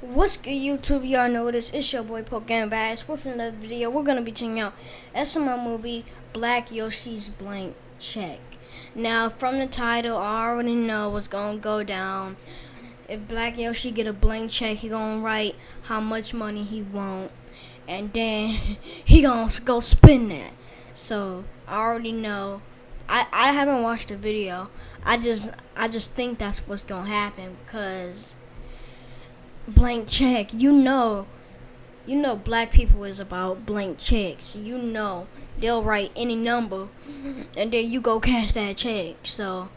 What's good YouTube? Y'all know this. It's your boy Pokemon Bass. With another video, we're gonna be checking out SML movie Black Yoshi's Blank Check. Now, from the title, I already know what's gonna go down. If Black Yoshi get a blank check, he gonna write how much money he want, and then he gonna go spend that. So I already know. I I haven't watched the video. I just I just think that's what's gonna happen because blank check. You know, you know, black people is about blank checks. You know, they'll write any number, mm-hmm. and then you go cash that check. So,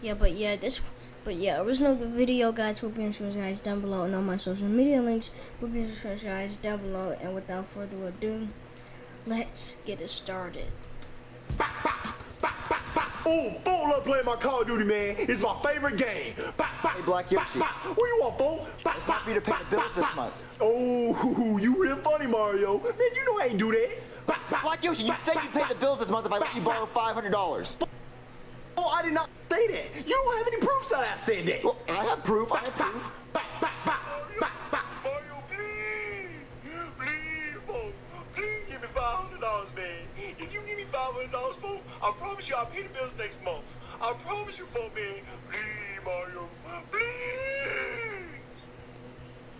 yeah, but yeah, this, but yeah, original video guides will be in the guys down below, and all my social media links will be in the guys down below. And without further ado, let's get it started. Ooh, fool love playing my Call of Duty, man. It's my favorite game. Hey, Black Yoshi. What you want, fool? It's time for you to pay the bills this month. Oh, you real funny, Mario. Man, you know I ain't do that. Black Yoshi, you said you'd pay the bills this month if I let you borrow $500. Oh, I did not say that. You don't have any proof that I said that. Well, I have proof. I have proof. I promise you I'll pay the bills next month. I promise you, fool, man. Please, Mario. Please.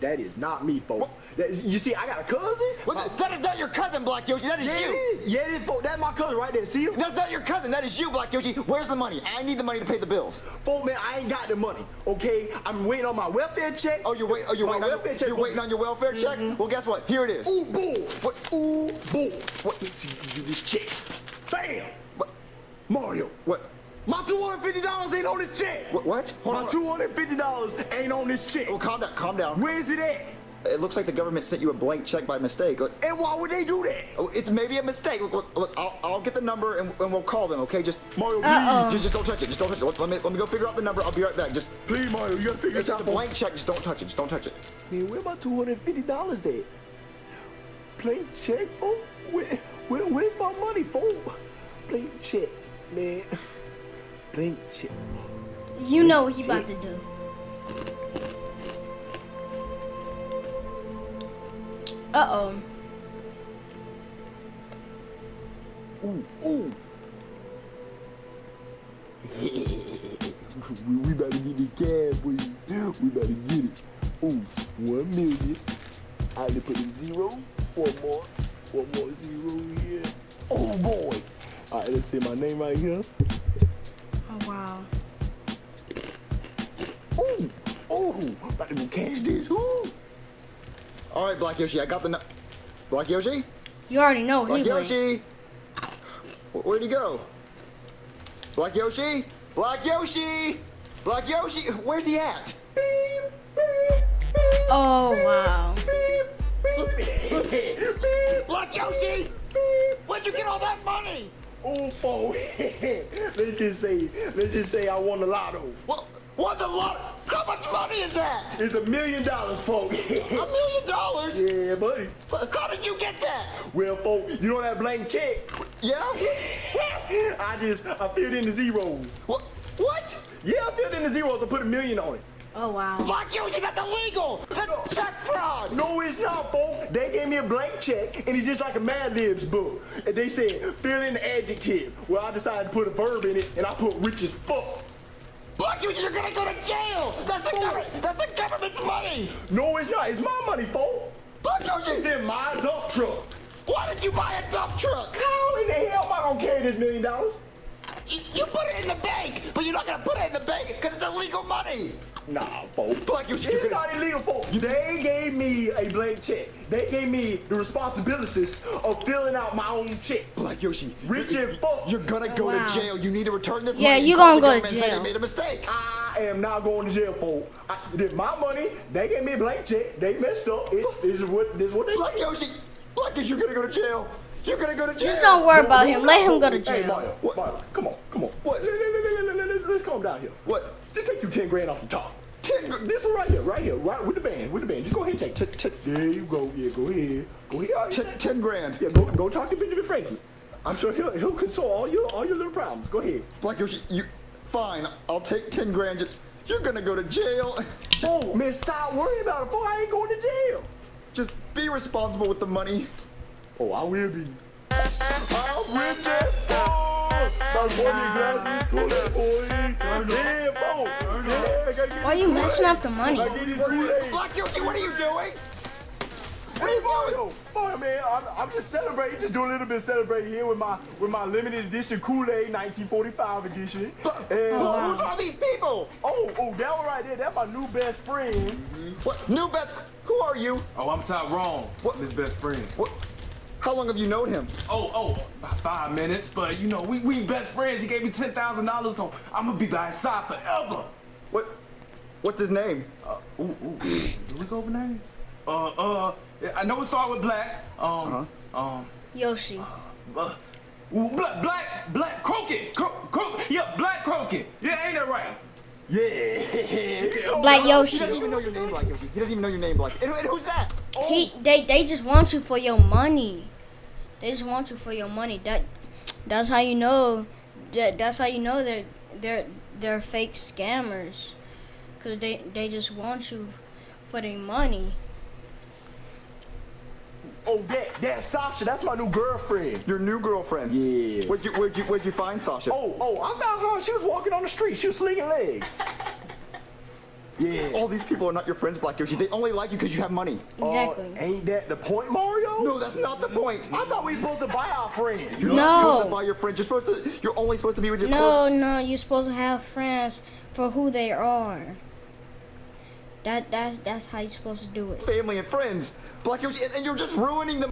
That is not me, folks. That is, you see, I got a cousin. Well, th- that is not your cousin, Black Yoshi. That is yeah, you. it is. Yeah, it is, folks. That's my cousin right there. See him? That's not your cousin. That is you, Black Yoshi. Where's the money? I need the money to pay the bills. Folk, man, I ain't got the money. Okay, I'm waiting on my welfare check. Oh, you're waiting. Oh, you're My waiting. On welfare your, check, you're waiting on your welfare check. Mm-hmm. Well, guess what? Here it is. Ooh, bull. What? Ooh, bull. What? Let's see, you this check. Bam. Mario. What? My two hundred fifty dollars ain't on this check. What? what? Hold My on. two hundred fifty dollars ain't on this check. Oh, calm down. Calm down. Where's it at? It looks like the government sent you a blank check by mistake. Look, And why would they do that? oh, it's maybe a mistake. Look, look, look I'll, I'll get the number and, and we'll call them. Okay? Just Mario, please, Uh-oh. Just, just don't touch it. Just don't touch it. Let, let me let me go figure out the number. I'll be right back. Just please, Mario, you gotta figure it's this a out. folks. blank check. Just don't touch it. Just don't touch it. Man, where my two hundred fifty dollars at? Blank check, fool. Where, where, where's my money, fool? Blank check, man. Check. You know what he about to do. Uh oh. Ooh, ooh. we, we about to get the cab, boy. We about to get it. Ooh, one million. I had to put a zero. One more. One more zero here. Oh boy. All right, let's see my name right here. Oh wow. Ooh, ooh. About to go cash this. Ooh. All right, Black Yoshi. I got the. Black Yoshi. You already know Black he went. Yoshi. Wh- Where'd he go? Black Yoshi. Black Yoshi. Black Yoshi. Where's he at? Oh wow. Black Yoshi. Where'd you get all that money? Oh, boy. let's just say, let's just say I won the lotto. What? What the lot? How much money is that? It's a million dollars, folks. A million dollars? yeah, buddy. How did you get that? Well, folks, you know that blank check? Yeah. I just, I filled in the zeros. What? What? Yeah, I filled in the zeros and put a million on it. Oh wow. Black Yoshi, that's illegal. That's check fraud. No, it's not, folks. They gave me a blank check, and it's just like a Mad Libs book. And they said, fill in the adjective. Well, I decided to put a verb in it, and I put rich as fuck. Black Yoshi, you're gonna go to jail. That's the oh. government. That's the government's money. No, it's not. It's my money, folks. Black you, It's in my dump truck. why did you buy a dump truck? How in the hell am I gonna carry this million dollars? You, you put it in the bank, but you're not gonna put it in the bank because it's illegal money. Nah, folks. Black Yoshi, you're It's not illegal, folks. They gave me a blank check. They gave me the responsibilities of filling out my own check. Black Yoshi, Rich and fuck. you're gonna go oh, wow. to jail. You need to return this Yeah, money. you and gonna go to government say jail. you made a mistake. I am not going to jail, folks. I, this my money. They gave me a blank check. They messed up. It, this is what this is what they Black Yoshi, Black Yoshi, you're gonna go to jail. You're gonna go to jail. Just don't worry about him. Let him go to Hey, jail. Mario, What? Mario, come on, come on. What? Let, let, let, let, let, let, let's calm down here. What? Just take you ten grand off the top. Ten This one right here, right here, right with the band, with the band. Just go ahead and take. T- t- There you go. Yeah, go ahead. Go ahead. Ten, ten grand. Yeah, go go talk to Benjamin Franklin. I'm sure he'll he'll console all your all your little problems. Go ahead. Black Yoshi, you. Fine, I'll take ten grand. Just, you're gonna go to jail. Oh, man, stop worrying about it, fool. I ain't going to jail. Just be responsible with the money. Oh, I will be. I'm rich as fuck. My money got Why are you messing up the money? I get this Black Yoshi, what are you doing? What are you doing? Mario, Mario, man, I'm, I'm just celebrating, just doing a little bit of celebrating here with my with my limited edition Kool-Aid 1945 edition. But And, who- who's all these people? oh, oh, that one right there, that's my new best friend. Mm-hmm. What? New best? Who are you? Oh, I'm Tyrone. What? His best friend. What? How long have you known him? Oh, oh, about five minutes, but you know, we, we best friends. He gave me $10,000, so I'm gonna be by his side forever. What? What's his name? Uh, ooh, ooh. Did we go over names? Uh, uh, I know it started with black. Um, um, Yoshi. uh, ooh, black, black, black, crooked. Cro- cro- yeah, black crooked. Yeah, ain't that right? Yeah. Black Yoshi. He doesn't even know your name, Black Yoshi. He doesn't even know your name, Black. And, and who's that? He they they just want you for your money. They just want you for your money. That that's how you know that that's how you know that they're they're fake scammers. Cause they they just want you for their money. Oh, that, that's Sasha. That's my new girlfriend. Your new girlfriend. Yeah. Where'd you Where'd you Where'd you find Sasha? Oh, oh, I found her. She was walking on the street. She was slinging legs. Yeah. All these people are not your friends, Black Yoshi. They only like you because you have money. Exactly. Uh, ain't that the point, Mario? No, that's not the point. I thought we were supposed to buy our friends. You're not supposed to No. buy your friends. You're supposed to. You're only supposed to be with your No, close. no, you're supposed to have friends for who they are. That that's that's how you're supposed to do it. family and friends. Black Yoshi, and, and you're just ruining the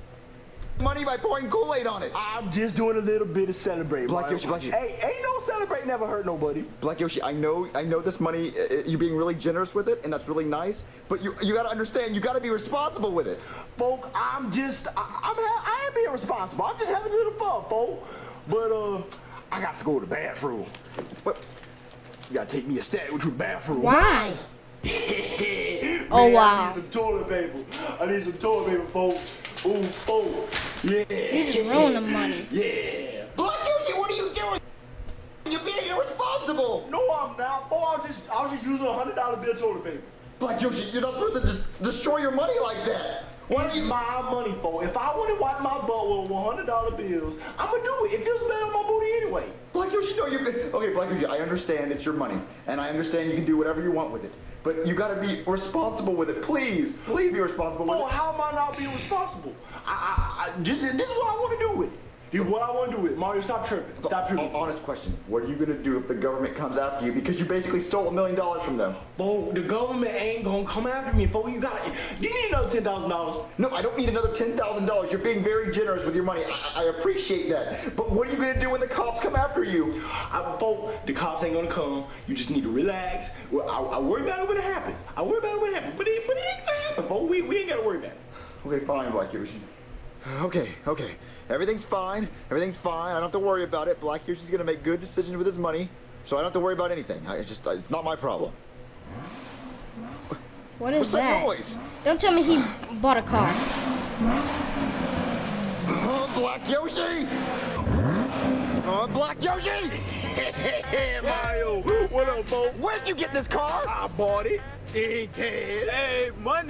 money by pouring Kool-Aid on it. I'm just doing a little bit of celebrating. Black Mario. Yoshi, Black Yoshi. Hey, ain't no celebrate never hurt nobody. Black Yoshi, I know, I know this money. Uh, you being really generous with it, and that's really nice. But you, you gotta understand. You gotta be responsible with it. Folk, I'm just, I, I'm, ha- I am being responsible. I'm just having a little fun, folk. But, uh, I got to go to the bathroom. But You gotta take me a stat to the bathroom. Why? Oh, Man, Oh, wow. I need some toilet paper. I need some toilet paper, folks. Ooh, oh, yeah. You just ruined the money. Yeah. Black Yoshi, what are you doing? You're being irresponsible. No, I'm not. Oh, I was just, I was just using a hundred dollar bill toilet paper. Black Yoshi, you're not supposed to just destroy your money like that. It's do you? my money, for? If I want to wipe my butt with one hundred dollar bills, I'm gonna do it. It feels better on my booty anyway. Black Yoshi, no, you're okay. Black Yoshi, I understand it's your money, and I understand you can do whatever you want with it. But you gotta be responsible with it. Please, please be responsible with Oh, it. how am I not being responsible? I, I, I this is what I want to do with it. Is what I want to do with. Mario, stop tripping. Stop tripping. Honest question. What are you gonna do if the government comes after you because you basically stole a million dollars from them? Bo, the government ain't gonna come after me, folks. You got, you need another ten thousand dollars. No, I don't need another ten thousand dollars. You're being very generous with your money. I, I appreciate that. But what are you gonna do when the cops come after you? I, folks, the cops ain't gonna come. You just need to relax. Well, I, I worry about it when it happens. I worry about it when it happens. But it, but it ain't gonna happen, folks. We, we ain't gotta worry about it. Okay, fine, Black Yoshi. Okay, okay. Everything's fine. Everything's fine. I don't have to worry about it. Black Yoshi's gonna make good decisions with his money, so I don't have to worry about anything. I, it's just, it's not my problem. What is What's that? that noise? Don't tell me he bought a car. Uh, Black Yoshi! Uh, Black Yoshi! Hey, Mario, what up, folks? Where'd you get this car? I bought it in. Hey, money!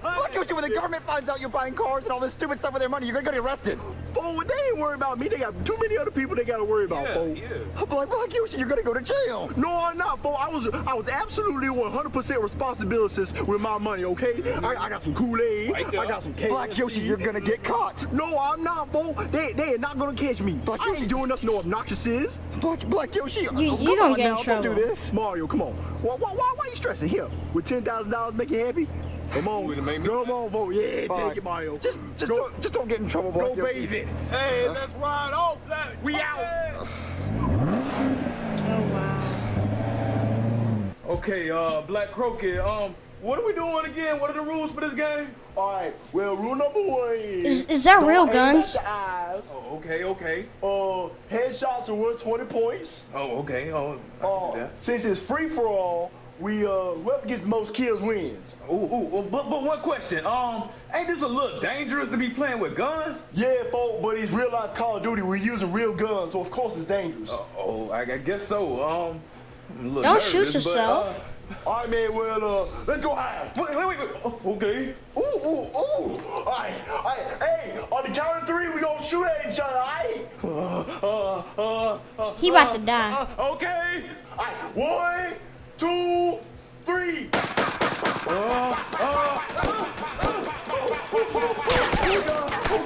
Black Yoshi, when the government finds out you're buying cars and all this stupid stuff with their money, you're gonna get arrested. Fool, they ain't worried about me. They got too many other people they gotta worry about, Yeah, fool. yeah. Black, Black Yoshi, you're gonna go to jail. No, I'm not, fool. I was I was absolutely 100% responsibilities with my money, okay? I, I got some Kool-Aid. Right. I got some KFC. Black Yoshi, you're gonna get caught. No, I'm not, fool. They they are not gonna catch me. Black I Yoshi- ain't doing nothing no obnoxiouses. Black, Black Yoshi, oh, you come gonna on get in now, trouble. Don't do this. Mario, come on. Why why why, why you stressing here? Would ten thousand dollars make you happy? Come on, Wouldn't make me- come on, vote. Yeah, Fine. take it, Mario. Just, just, go, don't, just don't get in trouble, Black go Yoshi. bathe in it. Hey, let's ride off, Black. We out. Oh wow. Okay, uh, Black Crooked, um, what are we doing again? What are the rules for this game? All right. Well, rule number one is. Is, is that real guns? Oh, okay, okay. Uh, headshots are worth 20 points. Oh, okay. Oh, I Uh, can do that. since it's free for all, we uh, whoever gets the most kills wins. Ooh, ooh, ooh, but, but one question. Um, ain't this a little dangerous to be playing with guns? Yeah, folk, but it's real life Call of Duty. We're using real guns, so of course it's dangerous. Oh, I, I guess so. Um, I'm a little Don't nervous, shoot but, yourself. uh, All right, man. Well, uh, let's go high. Wait, wait, wait. wait. Oh, okay. Ooh, ooh, ooh. All right, all right. Hey, on the count of three, we gonna shoot at each other. All right. Uh, uh, uh, He about to die. uh, okay. All right. One, two, three. Oh,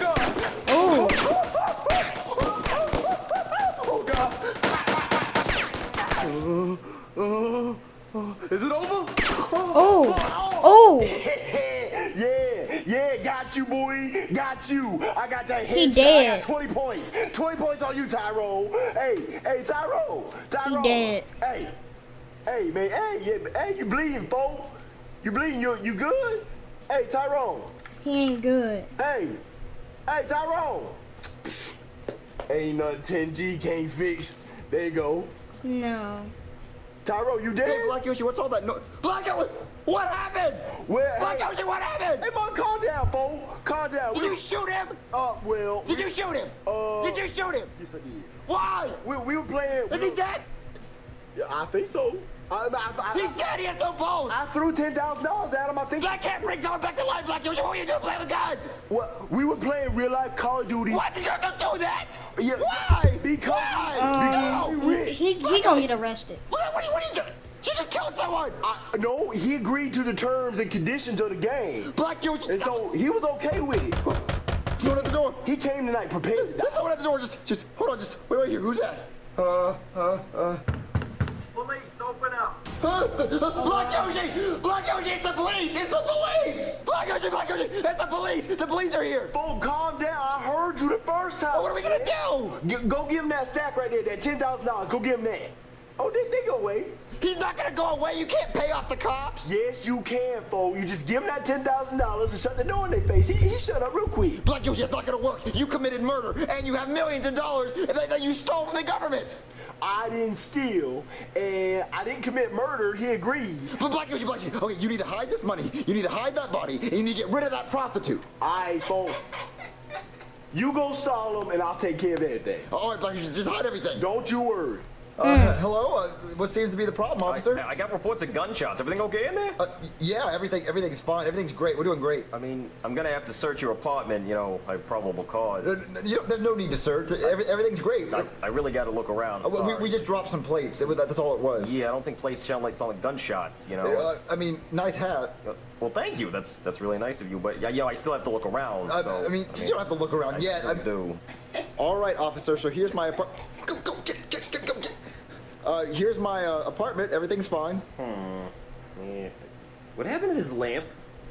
God. Oh, Oh God. Is it over? oh, oh. oh. yeah, yeah, got you, boy. Got you. I got that headshot. He dead. got 20 points. 20 points on you, Tyrone. Hey, hey, Tyrone. Tyrone. dead. Hey, hey, man. Hey, yeah, hey, you bleeding, fo? You bleeding? You, you good? Hey, Tyrone. He ain't good. Hey, hey, Tyrone. Ain't nothing 10G can't fix. There you go. No. Tyrone, you dead? Hey, Black Yoshi, what's all that? No, Black Yoshi, what happened? Well, Black hey, Yoshi, what happened? hey, man, calm down, fo. Calm down. Did We- you shoot him? Uh, well. Did you shoot him? Uh, Did you shoot him? Yes, I did. Why? We, we were playing. Is he dead? Yeah, I think so. I, I, I, He's dead. He has no balls. I threw ten thousand dollars at him. I think. Black can't bring someone back to life. Black Yoshi, what are you doing playing with guns? Well, we were playing real life Call of Duty. Why did you have to do that? Yeah, Why? Because. Why? because we rich. He he gonna get arrested. What, what, are you- what are you doing? He just killed someone. I, no, he agreed to the terms and conditions of the game, Black Yoshi, and stop. so he was okay with it. Someone at the door. He came tonight prepared. to. There's someone at the door. Just, just hold on. Just wait right here. Who's that? Uh, uh, uh. Police, open up. Black Yoshi! Black Yoshi, it's the police! It's the police! Black Yoshi, Black Yoshi, it's the police! The police are here! Phone, calm down. I heard you the first time. What are we gonna do? G- go give him that stack right there, that ten thousand dollars. Go give him that. Oh, they, they go away. He's not gonna go away. You can't pay off the cops. Yes, you can, fo. You just give him that ten thousand dollars and shut the door in their face. He, he shut up real quick. Black Yoshi, it's not gonna work. You committed murder, and you have millions of dollars that you stole from the government. I didn't steal, and I didn't commit murder. He agreed. But Black Yoshi, Black Yoshi, okay, you need to hide this money. You need to hide that body, and you need to get rid of that prostitute. I fo. You go stall him, and I'll take care of everything. All right, Black Yoshi, just hide everything. Don't you worry. Uh, hello. Uh, what seems to be the problem, officer? I, I got reports of gunshots. Everything okay in there? Uh, yeah, everything, everything's fine. Everything's great. We're doing great. I mean, I'm gonna have to search your apartment, you know, by probable cause. There's, you know, there's no need to search. Every, everything's great. I, I really gotta look around. Uh, we, sorry. we just dropped some plates. It was, that's all it was. Yeah, I don't think plates sound like sound like gunshots, you know. Uh, I mean, nice hat. uh, well, thank you. That's that's really nice of you. But yeah, yeah, I still have to look around. I, so, I mean, you don't have to look around I yet. I'm- do. All right, officer. So here's my apartment. Go, go, get, get, get, go, get. Uh, here's my uh, apartment. Everything's fine. Hmm. Yeah. What happened to this lamp?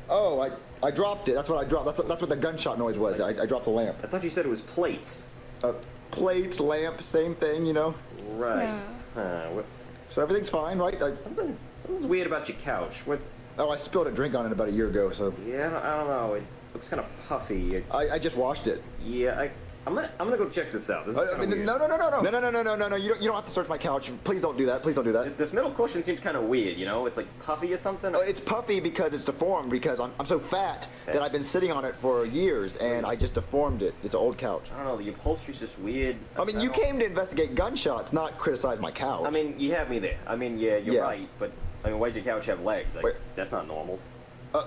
Oh, I, I dropped it. That's what I dropped. That's, that's what the gunshot noise was. I, I dropped the lamp. I thought you said it was plates. Uh, plates, lamp, same thing, you know. Right. Huh, what, So everything's fine, right? I, something something's weird about your couch. What? oh, I spilled a drink on it about a year ago, so Yeah, I don't, I don't know. It looks kind of puffy. It- I, I just washed it. yeah, I. I'm gonna, I'm gonna go check this out. This is Uh, I mean, no, no, no, no, no, no, no, no, no, no, no, no. You don't, you don't have to search my couch. Please don't do that. Please don't do that. This middle cushion seems kind of weird, you know? It's like puffy or something. Uh, It's puffy because it's deformed because I'm, I'm so fat that I've been sitting on it for years and I just deformed it. It's an old couch. I don't know, the upholstery's just weird. I mean, you don't- came to investigate gunshots, not criticize my couch. I mean, you have me there. I mean, yeah, you're Yeah. right, but I mean, why does your couch have legs? Like, Wait. that's not normal. uh,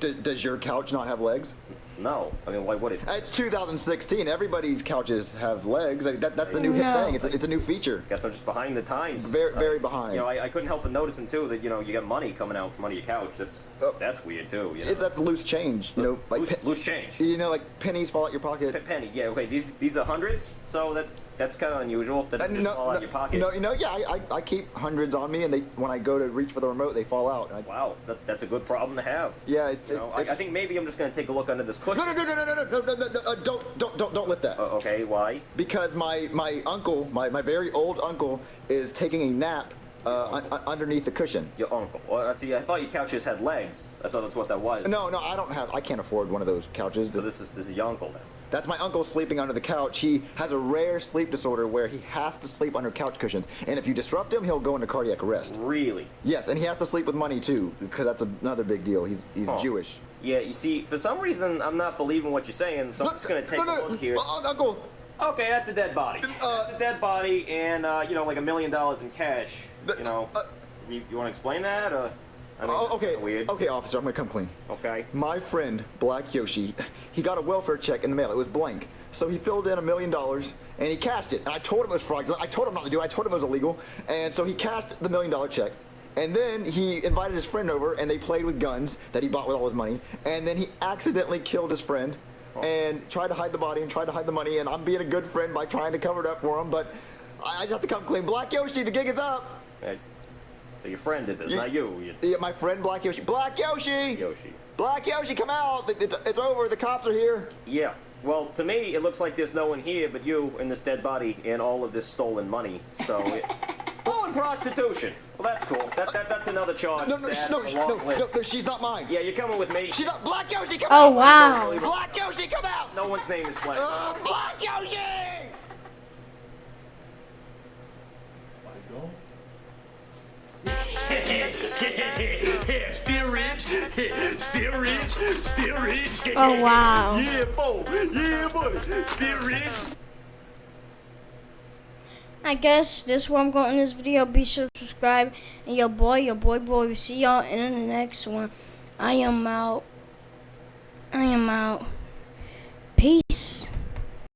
d- does your couch not have legs? No, I mean, why would it? It's 2016. Everybody's couches have legs. Like, that, that's the new hip No. thing. It's a, it's a new feature. Guess I'm just behind the times. Very- Uh, very behind. You know, I, I couldn't help but noticing too that you know you got money coming out from under your couch. That's Oh. that's weird too. You know, It's, that's loose change. You know, like loose, pe- loose change. you know, like pennies fall out your Pe- pocket. penny, yeah. Okay, these these are hundreds, so that that's kind of unusual. That Uh, they just fall out of your pocket. no, you know, yeah, I, I, I keep hundreds on me, and they when I go to reach for the remote, they fall out. I, Wow, that, that's a good problem to have. Yeah, it's- You know, it's- I, I think maybe I'm just gonna take a look under this cushion. no, no, no, no, no, no, no, no, no, no, uh, don't, don't, don't, don't lift that. Uh, okay, why? because my my uncle, my, my very old uncle, is taking a nap uh, un- un- underneath the cushion. Your uncle. Well, I see. I thought your couches had legs. I thought that's what that was. No, no, I don't have. I can't afford one of those couches. So this is this is your uncle then. That's my uncle sleeping under the couch. He has a rare sleep disorder where he has to sleep under couch cushions, and if you disrupt him, he'll go into cardiac arrest. Really? Yes, and he has to sleep with money too, because that's another big deal. He's he's. Jewish. Yeah. You see, for some reason, I'm not believing what you're saying, so I'm just gonna take no, no, a look here. uh, Uncle, Okay, that's a dead body. Uh, that's a dead body, and uh, you know, like a million dollars in cash. You know. uh, You, you want to explain that? Or, I mean, Oh, okay. Weird. Okay, officer, I'm gonna come clean. Okay. My friend, Black Yoshi, he got a welfare check in the mail. It was blank. So he filled in a million dollars and he cashed it. And I told him it was fraudulent. I told him not to do it. I told him it was illegal. And so he cashed the million dollar check. And then he invited his friend over and they played with guns that he bought with all his money. And then he accidentally killed his friend oh. and tried to hide the body and tried to hide the money. And I'm being a good friend by trying to cover it up for him. But I I just have to come clean. Black Yoshi, the gig is up. Hey, so your friend did this, You- not you. you Yeah, my friend Black Yoshi. Black Yoshi! Yoshi. Black Yoshi, come out! It's, it's over. The cops are here. Yeah. Well, to me, it looks like there's no one here but you and this dead body and all of this stolen money. So, it... oh, and prostitution. Well, that's cool. That, that that's another charge. No, no, to sh- no, to the sh- no, no, no, she's not mine. Yeah, you're coming with me. She's not. Black Yoshi, come Oh out! wow. Black Yoshi, come out! No one's name is Black. Uh, Black Yoshi! still rich, still rich, still rich. Oh, wow. Yeah, boy, yeah, boy, still rich. I guess this one I'm going in this video. Be sure to subscribe. And your boy, your boy, boy. We see y'all in the next one. I am out. I am out.